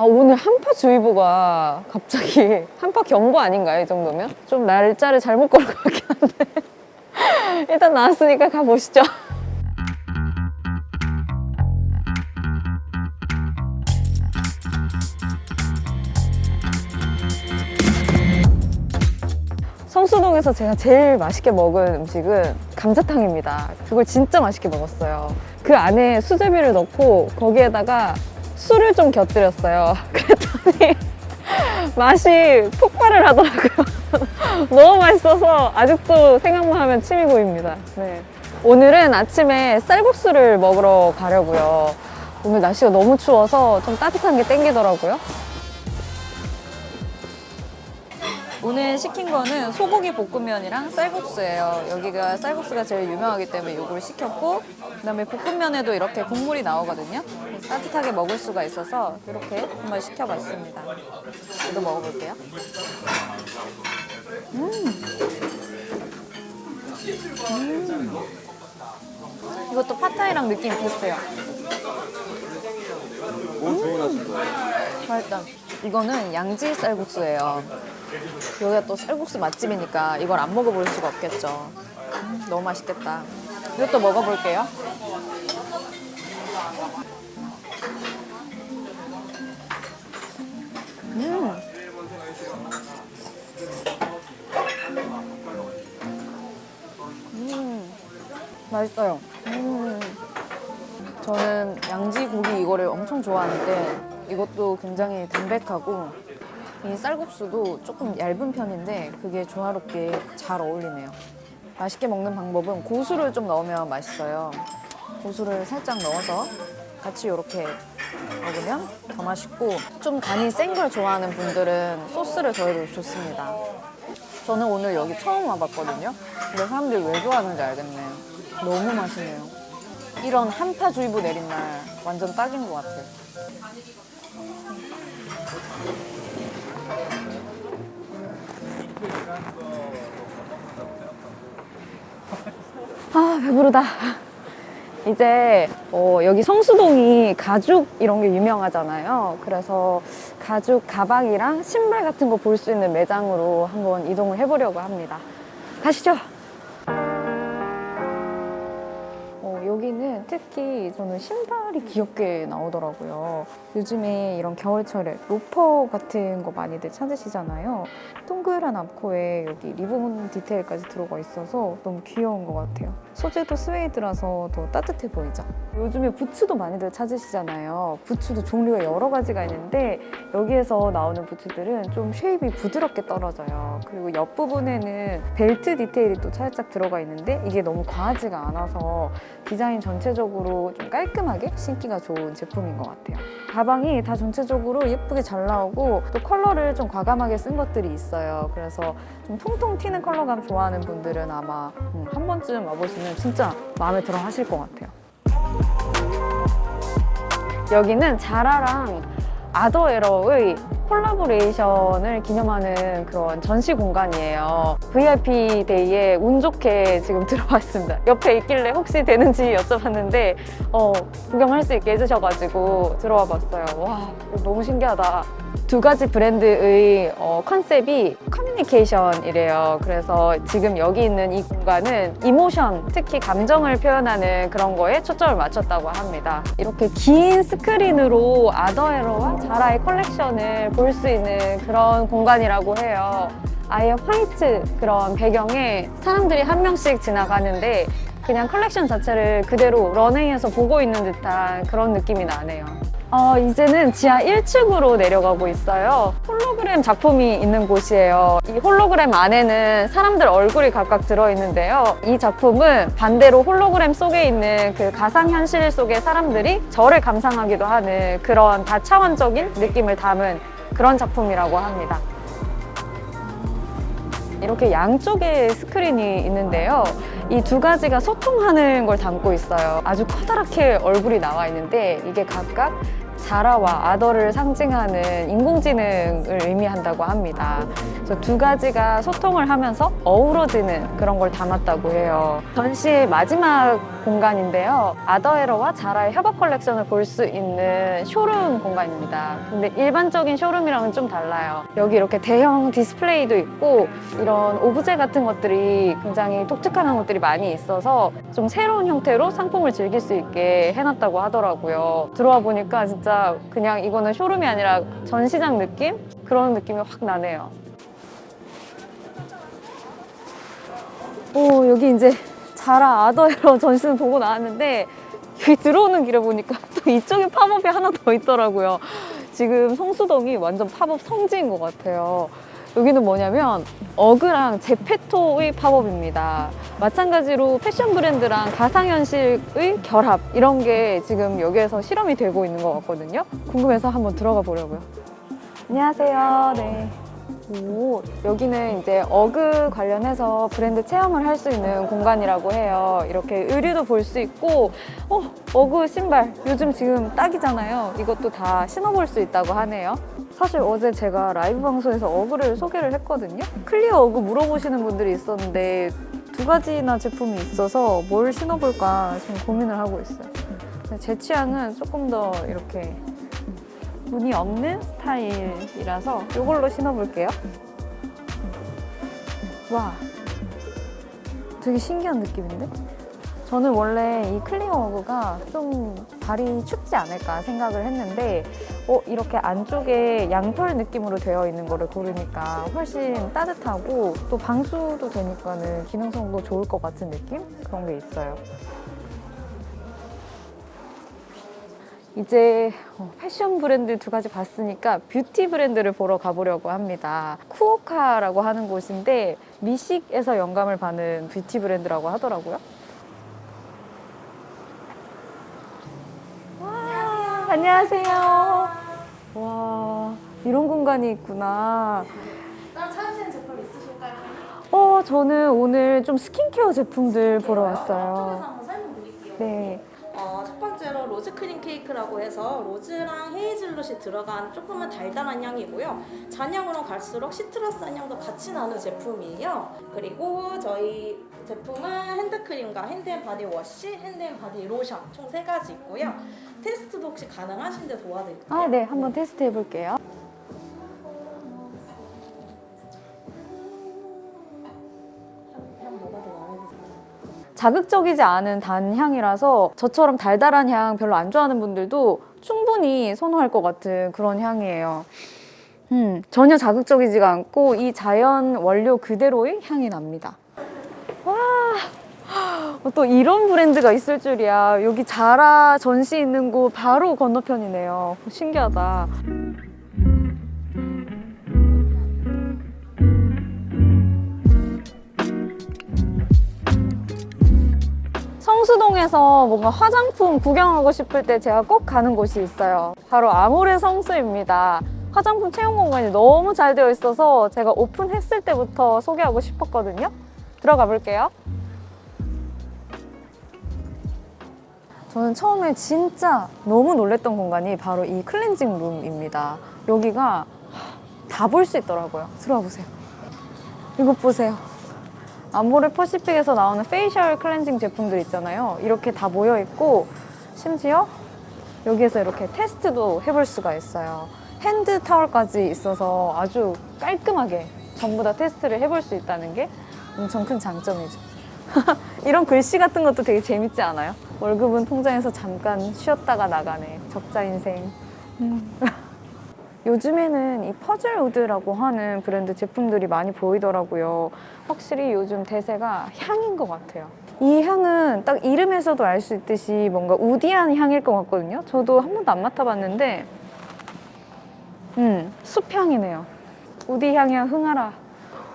아, 오늘 한파주의보가 갑자기 한파 경보 아닌가요? 이 정도면? 좀 날짜를 잘못 걸은 것 같긴 한데. 일단 나왔으니까 가보시죠. 성수동에서 제가 제일 맛있게 먹은 음식은 감자탕입니다. 그걸 진짜 맛있게 먹었어요. 그 안에 수제비를 넣고 거기에다가 술을 좀 곁들였어요. 그랬더니 맛이 폭발을 하더라고요. 너무 맛있어서 아직도 생각만 하면 침이 고입니다. 네. 오늘은 아침에 쌀국수를 먹으러 가려고요. 오늘 날씨가 너무 추워서 좀 따뜻한 게 땡기더라고요. 오늘 시킨 거는 소고기 볶음면이랑 쌀국수예요. 여기가 쌀국수가 제일 유명하기 때문에 이걸 시켰고 그다음에 볶음면에도 이렇게 국물이 나오거든요. 따뜻하게 먹을 수가 있어서 이렇게 한번 시켜봤습니다. 이거 먹어볼게요. 음. 음. 이것도 팟타이랑 느낌이 비슷해요. 맛있다. 이거는 양지 쌀국수예요. 여기가 또 쌀국수 맛집이니까 이걸 안 먹어볼 수가 없겠죠. 음, 너무 맛있겠다. 이것도 먹어볼게요. 음. 음. 맛있어요. 음. 저는 양지고기 이거를 엄청 좋아하는데 이것도 굉장히 담백하고 이 쌀국수도 조금 얇은 편인데 그게 조화롭게 잘 어울리네요. 맛있게 먹는 방법은 고수를 좀 넣으면 맛있어요. 고수를 살짝 넣어서 같이 이렇게 먹으면 더 맛있고 좀 간이 센 걸 좋아하는 분들은 소스를 더해도 좋습니다. 저는 오늘 여기 처음 와봤거든요. 근데 사람들이 왜 좋아하는지 알겠네요. 너무 맛있네요. 이런 한파주의보 내린 날 완전 딱인 것 같아요. 아 배부르다. 이제 어, 여기 성수동이 가죽 이런 게 유명하잖아요. 그래서 가죽 가방이랑 신발 같은 거 볼 수 있는 매장으로 한번 이동을 해보려고 합니다. 가시죠 여기는 특히 저는 신발이 귀엽게 나오더라고요. 요즘에 이런 겨울철에 로퍼 같은 거 많이들 찾으시잖아요. 동그란 앞코에 여기 리본 디테일까지 들어가 있어서 너무 귀여운 것 같아요. 소재도 스웨이드라서 더 따뜻해 보이죠? 요즘에 부츠도 많이들 찾으시잖아요. 부츠도 종류가 여러 가지가 있는데 여기에서 나오는 부츠들은 좀 shape이 부드럽게 떨어져요. 그리고 옆부분에는 벨트 디테일이 또 살짝 들어가 있는데 이게 너무 과하지가 않아서 디자인 전체적으로 좀 깔끔하게 신기가 좋은 제품인 것 같아요. 가방이 다 전체적으로 예쁘게 잘 나오고 또 컬러를 좀 과감하게 쓴 것들이 있어요. 그래서 좀 통통 튀는 컬러감 좋아하는 분들은 아마 음, 한 번쯤 와보시면 진짜 마음에 들어 하실 것 같아요. 여기는 자라랑 아더에러의 콜라보레이션을 기념하는 그런 전시 공간이에요. VIP 데이에 운 좋게 지금 들어왔습니다. 옆에 있길래 혹시 되는지 여쭤봤는데 어, 구경할 수 있게 해주셔가지고 들어와 봤어요. 와, 너무 신기하다. 두 가지 브랜드의 어, 컨셉이 커뮤니케이션이래요. 그래서 지금 여기 있는 이 공간은 emotion, 특히 감정을 표현하는 그런 거에 초점을 맞췄다고 합니다. 이렇게 긴 스크린으로 아더에러와 자라의 컬렉션을 볼 수 있는 그런 공간이라고 해요. 아예 화이트 그런 배경에 사람들이 한 명씩 지나가는데 그냥 컬렉션 자체를 그대로 런웨이에서 보고 있는 듯한 그런 느낌이 나네요. 어, 이제는 지하 1층으로 내려가고 있어요. 홀로그램 작품이 있는 곳이에요. 이 홀로그램 안에는 사람들 얼굴이 각각 들어있는데요. 이 작품은 반대로 홀로그램 속에 있는 그 가상현실 속의 사람들이 저를 감상하기도 하는 그런 다차원적인 느낌을 담은 그런 작품이라고 합니다. 이렇게 양쪽에 스크린이 있는데요. 이 두 가지가 소통하는 걸 담고 있어요. 아주 커다랗게 얼굴이 나와 있는데 이게 각각 자라와 아더를 상징하는 인공지능을 의미한다고 합니다. 그래서 두 가지가 소통을 하면서 어우러지는 그런 걸 담았다고 해요. 전시의 마지막 공간인데요. 아더에러와 자라의 협업 컬렉션을 볼 수 있는 쇼룸 공간입니다. 근데 일반적인 쇼룸이랑은 좀 달라요. 여기 이렇게 대형 디스플레이도 있고 이런 오브제 같은 것들이 굉장히 독특한 것들이 많이 있어서 좀 새로운 형태로 상품을 즐길 수 있게 해놨다고 하더라고요. 들어와 보니까 진짜 그냥 이거는 쇼룸이 아니라 전시장 느낌? 그런 느낌이 확 나네요. 오, 여기 이제 자라 아더에러 전시는 보고 나왔는데 여기 들어오는 길에 보니까 또 이쪽에 팝업이 하나 더 있더라고요. 지금 성수동이 완전 팝업 성지인 것 같아요. 여기는 뭐냐면 어그랑 제페토의 팝업입니다. 마찬가지로 패션 브랜드랑 가상현실의 결합 이런 게 지금 여기에서 실험이 되고 있는 것 같거든요. 궁금해서 한번 들어가 보려고요. 안녕하세요. 네. 오, 여기는 이제 어그 관련해서 브랜드 체험을 할 수 있는 공간이라고 해요. 이렇게 의류도 볼 수 있고, 어, 어그 신발. 요즘 지금 딱이잖아요. 이것도 다 신어볼 수 있다고 하네요. 사실 어제 제가 라이브 방송에서 어그를 소개를 했거든요. clear 어그 물어보시는 분들이 있었는데 두 가지나 제품이 있어서 뭘 신어볼까 지금 고민을 하고 있어요. 제 취향은 조금 더 이렇게 무늬 없는 스타일이라서 이걸로 신어볼게요. 와, 되게 신기한 느낌인데? 저는 원래 이 클리어 어그가 좀 발이 춥지 않을까 생각을 했는데 어, 이렇게 안쪽에 양털 느낌으로 되어 있는 거를 고르니까 훨씬 따뜻하고 또 방수도 되니까 는 기능성도 좋을 것 같은 느낌? 그런 게 있어요. 이제 어, 패션 브랜드 두 가지 봤으니까 뷰티 브랜드를 보러 가보려고 합니다. 쿠오카라고 하는 곳인데 미식에서 영감을 받는 뷰티 브랜드라고 하더라고요. 와, 안녕하세요. 와, 이런 공간이 있구나. 따로 찾으시는 제품 있으실까요? 어, 저는 오늘 좀 스킨케어 제품들 보러 왔어요. 네. 어, 첫 번째로 로즈 크림 케이크라고 해서 로즈랑 헤이즐넛이 들어간 조금은 달달한 향이고요. 잔향으로 갈수록 citrus한 향도 같이 나는 제품이에요. 그리고 저희 제품은 핸드크림과 핸드앤바디 워시, 핸드앤바디 로션 총 세 가지 있고요. 테스트도 혹시 가능하신데 도와드릴까요? 아, 네. 한번 테스트 해볼게요. 자극적이지 않은 단향이라서 저처럼 달달한 향 별로 안 좋아하는 분들도 충분히 선호할 것 같은 그런 향이에요. 음, 전혀 자극적이지가 않고 이 자연 원료 그대로의 향이 납니다. 와, 어, 또 이런 브랜드가 있을 줄이야. 여기 자라 전시 있는 곳 바로 건너편이네요. 신기하다. 성수동에서 뭔가 화장품 구경하고 싶을 때 제가 꼭 가는 곳이 있어요. 바로 아모레 성수입니다. 화장품 체험 공간이 너무 잘 되어 있어서 제가 오픈했을 때부터 소개하고 싶었거든요. 들어가 볼게요. 저는 처음에 진짜 너무 놀랬던 공간이 바로 이 cleansing room입니다. 여기가 다 볼 수 있더라고요. 들어와 보세요. 이것 보세요. 아모레 퍼시픽에서 나오는 facial cleansing 제품들 있잖아요. 이렇게 다 모여 있고 심지어 여기에서 이렇게 테스트도 해볼 수가 있어요. 핸드 타월까지 있어서 아주 깔끔하게 전부 다 테스트를 해볼 수 있다는 게 엄청 큰 장점이죠. 이런 글씨 같은 것도 되게 재밌지 않아요? 월급은 통장에서 잠깐 쉬었다가 나가네. 적자 인생. 음. 요즘에는 이 퍼즐우드라고 하는 브랜드 제품들이 많이 보이더라고요. 확실히 요즘 대세가 향인 것 같아요. 이 향은 딱 이름에서도 알 수 있듯이 뭔가 우디한 향일 것 같거든요. 저도 한 번도 안 맡아봤는데, 음, 숲향이네요. 우디 향이야 흥하라.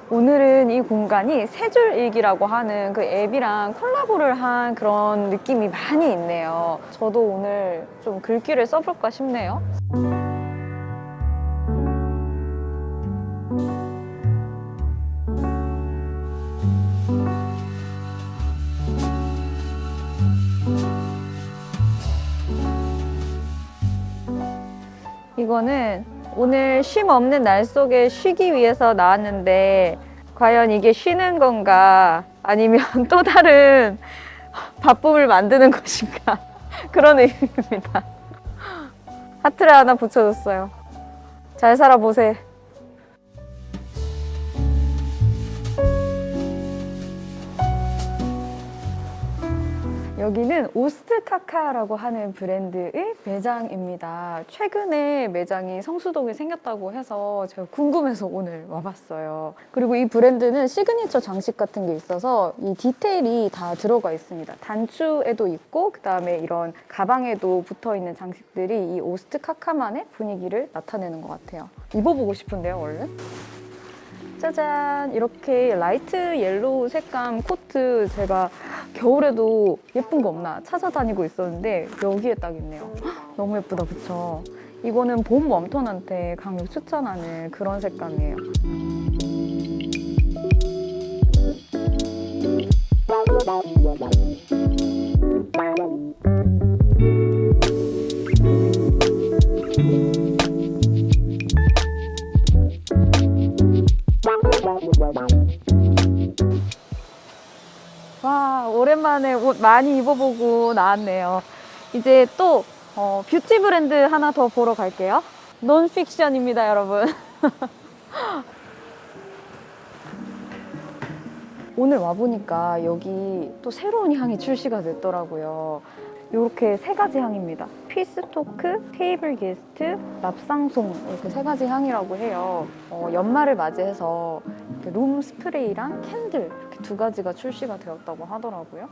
오늘은 이 공간이 세줄일기라고 하는 그 앱이랑 콜라보를 한 그런 느낌이 많이 있네요. 저도 오늘 좀 글귀를 써볼까 싶네요. 이거는 오늘 쉼 없는 날 속에 쉬기 위해서 나왔는데 과연 이게 쉬는 건가 아니면 또 다른 바쁨을 만드는 것인가 그런 의미입니다. 하트를 하나 붙여줬어요. 잘 살아보세. 여기는 오스트카카라고 하는 브랜드의 매장입니다. 최근에 매장이 성수동에 생겼다고 해서 제가 궁금해서 오늘 와봤어요. 그리고 이 브랜드는 시그니처 장식 같은 게 있어서 이 디테일이 다 들어가 있습니다. 단추에도 있고 그 다음에 이런 가방에도 붙어 있는 장식들이 이 오스트카카만의 분위기를 나타내는 것 같아요. 입어보고 싶은데요, 얼른? 짜잔. 이렇게 light yellow 색감 코트 제가 겨울에도 예쁜 거 없나 찾아다니고 있었는데 여기에 딱 있네요. 헉, 너무 예쁘다 그쵸? 이거는 봄 웜톤한테 강력 추천하는 그런 색감이에요 와 오랜만에 옷 많이 입어보고 나왔네요. 이제 또 어, 뷰티 브랜드 하나 더 보러 갈게요. 논픽션입니다 여러분. 오늘 와보니까 여기 또 새로운 향이 출시가 됐더라고요 이렇게 세 가지 향입니다. 피스토크, 테이블 게스트, 랍상송 이렇게 세 가지 향이라고 해요. 어, 연말을 맞이해서 룸 스프레이랑 candle 이렇게 두 가지가 출시가 되었다고 하더라고요.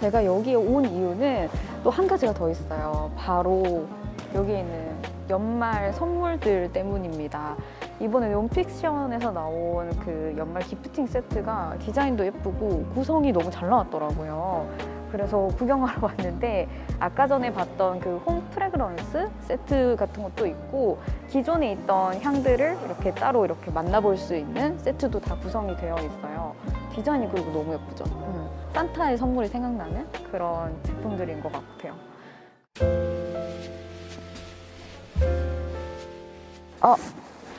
제가 여기에 온 이유는 또 한 가지가 더 있어요. 바로 여기에 있는 연말 선물들 때문입니다. 이번에 논픽션에서 나온 그 연말 gifting 세트가 디자인도 예쁘고 구성이 너무 잘 나왔더라고요. 그래서 구경하러 왔는데 아까 전에 봤던 그 home fragrance 세트 같은 것도 있고 기존에 있던 향들을 이렇게 따로 이렇게 만나볼 수 있는 세트도 다 구성이 되어 있어요. 디자인이 그리고 너무 예쁘죠. 음, 산타의 선물이 생각나는 그런 제품들인 것 같아요. 아,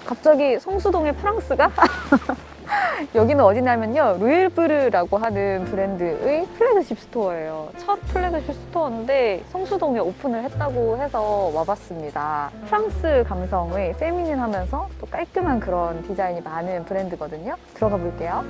갑자기 성수동에 프랑스가? 여기는 어디냐면요. 루에브르라고 하는 브랜드의 flagship store예요. 첫 flagship store인데 성수동에 오픈을 했다고 해서 와봤습니다. 프랑스 감성의 feminine하면서 또 깔끔한 그런 디자인이 많은 브랜드거든요. 들어가 볼게요.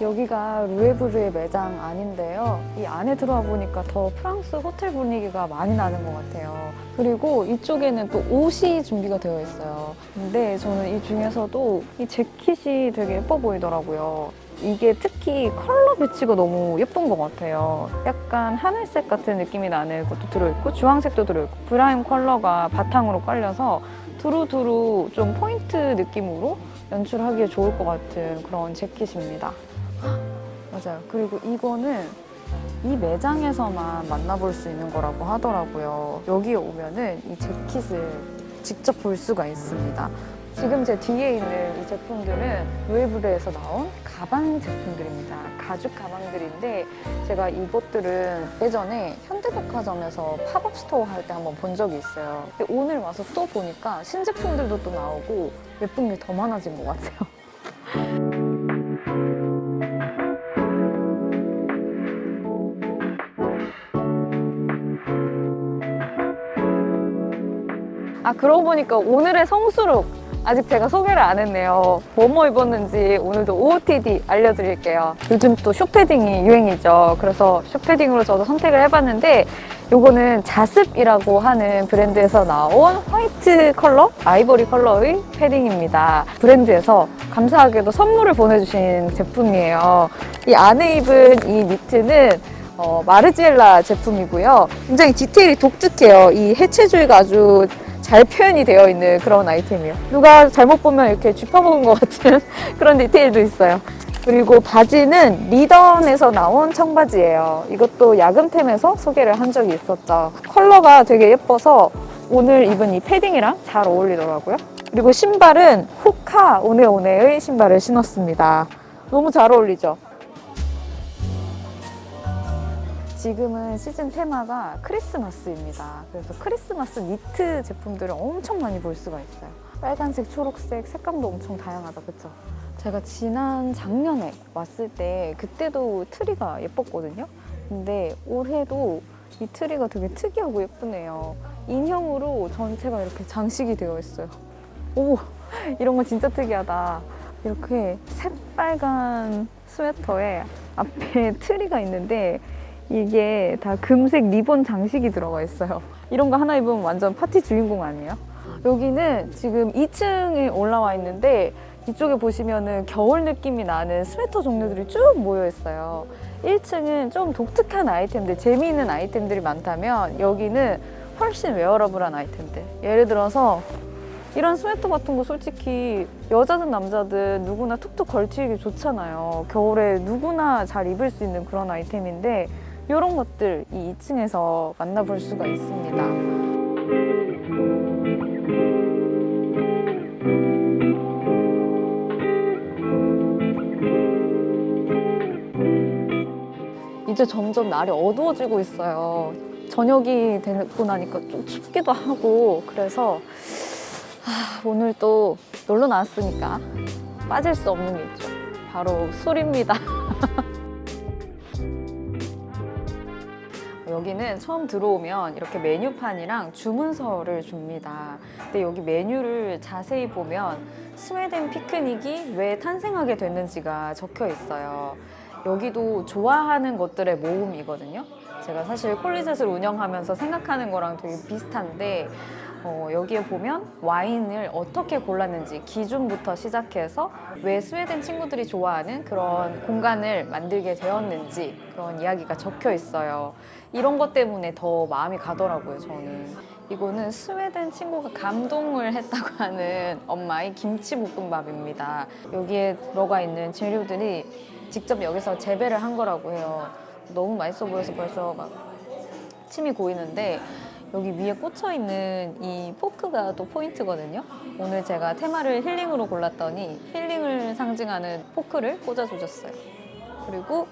여기가 루에브르의 매장 안인데요. 이 안에 들어와 보니까 더 프랑스 호텔 분위기가 많이 나는 것 같아요. 그리고 이쪽에는 또 옷이 준비가 되어 있어요. 근데 저는 이 중에서도 이 재킷이 되게 예뻐 보이더라고요. 이게 특히 컬러 배치가 너무 예쁜 것 같아요. 약간 하늘색 같은 느낌이 나는 것도 들어있고 주황색도 들어있고 크림 컬러가 바탕으로 깔려서 두루두루 좀 포인트 느낌으로 연출하기에 좋을 것 같은 그런 재킷입니다. 맞아요. 그리고 이거는 이 매장에서만 만나볼 수 있는 거라고 하더라고요. 여기에 오면은 이 재킷을 직접 볼 수가 있습니다. 지금 제 뒤에 있는 이 제품들은 루에브르에서 나온 가방 제품들입니다. 가죽 가방들인데 제가 이것들은 예전에 현대백화점에서 pop-up store 할 때 한번 본 적이 있어요. 근데 오늘 와서 또 보니까 신제품들도 또 나오고 예쁜 게 더 많아진 것 같아요. 아 그러고 보니까 오늘의 성수룩 아직 제가 소개를 안 했네요. 뭐뭐 입었는지 오늘도 OOTD 알려드릴게요. 요즘 또 숏패딩이 유행이죠. 그래서 숏패딩으로 저도 선택을 해봤는데 요거는 자습이라고 하는 브랜드에서 나온 화이트 컬러, 아이보리 컬러의 패딩입니다. 브랜드에서 감사하게도 선물을 보내주신 제품이에요. 이 안에 입은 이 니트는 어, 마르지엘라 제품이고요. 굉장히 디테일이 독특해요. 이 해체주의가 아주 잘 표현이 되어 있는 그런 아이템이에요. 누가 잘못 보면 이렇게 쥐파먹은 것 같은 그런 디테일도 있어요. 그리고 바지는 리던에서 나온 청바지예요. 이것도 야금템에서 소개를 한 적이 있었죠. 컬러가 되게 예뻐서 오늘 입은 이 패딩이랑 잘 어울리더라고요. 그리고 신발은 호카 오네오네의 신발을 신었습니다. 너무 잘 어울리죠? 지금은 시즌 테마가 크리스마스입니다. 그래서 크리스마스 니트 제품들을 엄청 많이 볼 수가 있어요. 빨간색, 초록색, 색감도 엄청 다양하다, 그쵸? 제가 지난 작년에 왔을 때 그때도 트리가 예뻤거든요. 근데 올해도 이 트리가 되게 특이하고 예쁘네요. 인형으로 전체가 이렇게 장식이 되어 있어요. 오, 이런 거 진짜 특이하다. 이렇게 새빨간 스웨터에 앞에 트리가 있는데 이게 다 금색 리본 장식이 들어가 있어요. 이런 거 하나 입으면 완전 파티 주인공 아니에요? 여기는 지금 2층에 올라와 있는데 이쪽에 보시면은 겨울 느낌이 나는 스웨터 종류들이 쭉 모여 있어요. 1층은 좀 독특한 아이템들, 재미있는 아이템들이 많다면 여기는 훨씬 wearable한 아이템들. 예를 들어서 이런 스웨터 같은 거 솔직히 여자든 남자든 누구나 툭툭 걸치기 좋잖아요. 겨울에 누구나 잘 입을 수 있는 그런 아이템인데 이런 것들 이 2층에서 만나볼 수가 있습니다. 이제 점점 날이 어두워지고 있어요. 저녁이 되고 나니까 좀 춥기도 하고 그래서 아, 오늘 또 놀러 나왔으니까 빠질 수 없는 게 있죠. 바로 술입니다. 여기는 처음 들어오면 이렇게 메뉴판이랑 주문서를 줍니다. 근데 여기 메뉴를 자세히 보면 스웨덴 피크닉이 왜 탄생하게 됐는지가 적혀 있어요. 여기도 좋아하는 것들의 모음이거든요. 제가 사실 콜리젯을 운영하면서 생각하는 거랑 되게 비슷한데 어, 여기에 보면 와인을 어떻게 골랐는지 기준부터 시작해서 왜 스웨덴 친구들이 좋아하는 그런 공간을 만들게 되었는지 그런 이야기가 적혀 있어요. 이런 것 때문에 더 마음이 가더라고요, 저는. 이거는 스웨덴 친구가 감동을 했다고 하는 엄마의 김치볶음밥입니다. 여기에 들어가 있는 재료들이 직접 여기서 재배를 한 거라고 해요. 너무 맛있어 보여서 벌써 막 침이 고이는데 여기 위에 꽂혀 있는 이 포크가 또 포인트거든요. 오늘 제가 테마를 힐링으로 골랐더니 힐링을 상징하는 포크를 꽂아주셨어요. 그리고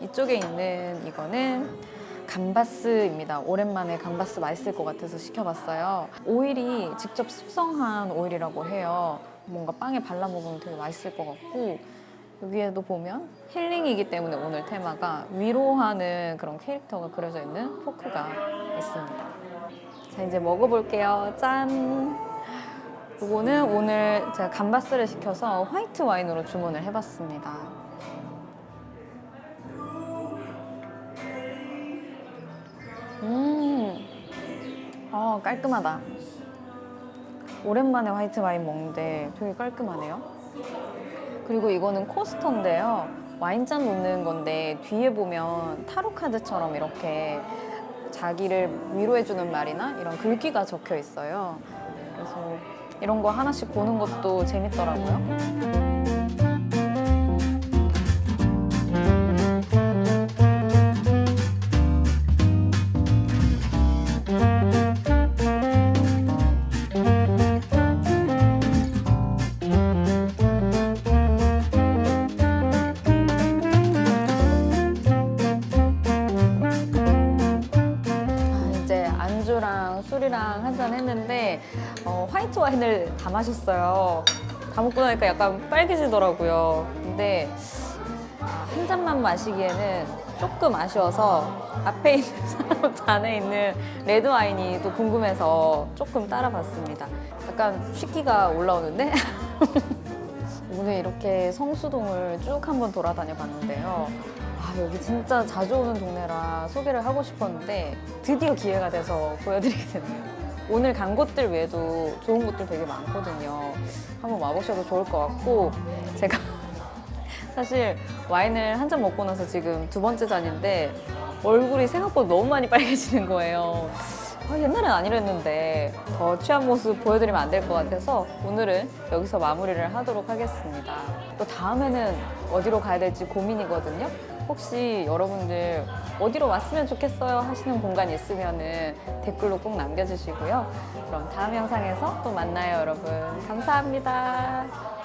이쪽에 있는 이거는 감바스입니다. 오랜만에 감바스 맛있을 것 같아서 시켜봤어요. 오일이 직접 숙성한 오일이라고 해요. 뭔가 빵에 발라 먹으면 되게 맛있을 것 같고 여기에도 보면 힐링이기 때문에 오늘 테마가 위로하는 그런 캐릭터가 그려져 있는 포크가 있습니다. 자 이제 먹어볼게요. 짠! 이거는 오늘 제가 감바스를 시켜서 화이트 와인으로 주문을 해봤습니다. 음, 아 깔끔하다. 오랜만에 화이트 와인 먹는데 되게 깔끔하네요. 그리고 이거는 코스터인데요. 와인잔 놓는 건데 뒤에 보면 타로 카드처럼 이렇게 자기를 위로해주는 말이나 이런 글귀가 적혀 있어요. 그래서 이런 거 하나씩 보는 것도 재밌더라고요. 안주랑 술이랑 한 잔 했는데 어, 화이트 와인을 다 마셨어요. 다 먹고 나니까 약간 빨개지더라고요. 근데 한 잔만 마시기에는 조금 아쉬워서 앞에 있는 사람 잔에 있는 레드 와인이 또 궁금해서 조금 따라봤습니다. 약간 쉬기가 올라오는데 오늘 이렇게 성수동을 쭉 한번 돌아다녀 봤는데요. 아, 여기 진짜 자주 오는 동네라 소개를 하고 싶었는데 드디어 기회가 돼서 보여드리게 되네요. 오늘 간 곳들 외에도 좋은 곳들 되게 많거든요. 한번 와보셔도 좋을 것 같고 제가 사실 와인을 한 잔 먹고 나서 지금 두 번째 잔인데 얼굴이 생각보다 너무 많이 빨개지는 거예요. 아, 옛날엔 아니랬는데 더 취한 모습 보여드리면 안 될 것 같아서 오늘은 여기서 마무리를 하도록 하겠습니다. 또 다음에는 어디로 가야 될지 고민이거든요. 혹시 여러분들 어디로 왔으면 좋겠어요 하시는 공간 있으면 댓글로 꼭 남겨주시고요. 그럼 다음 영상에서 또 만나요, 여러분. 감사합니다.